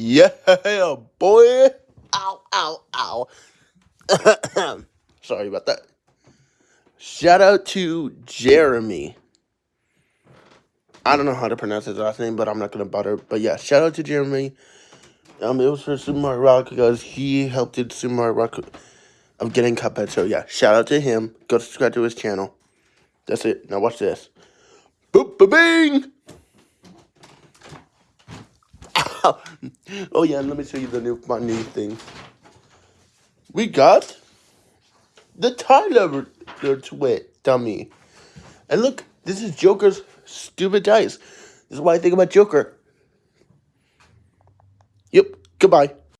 Yeah, boy. Ow, ow, ow. Sorry about that. Shout out to Jeremy. I don't know how to pronounce his last name, but I'm not gonna bother. But yeah, shout out to Jeremy. Um, it was for Super Mario Rock because he helped in Super Mario Rock of getting Cuphead. So yeah, shout out to him. Go subscribe to his channel. That's it. Now watch this. Boop, ba, bing. Oh yeah, let me show you the new my new thing. We got the Tyler Twit dummy. And look, this is Joker's stupid dice. This is what I think about Joker. Yep, goodbye.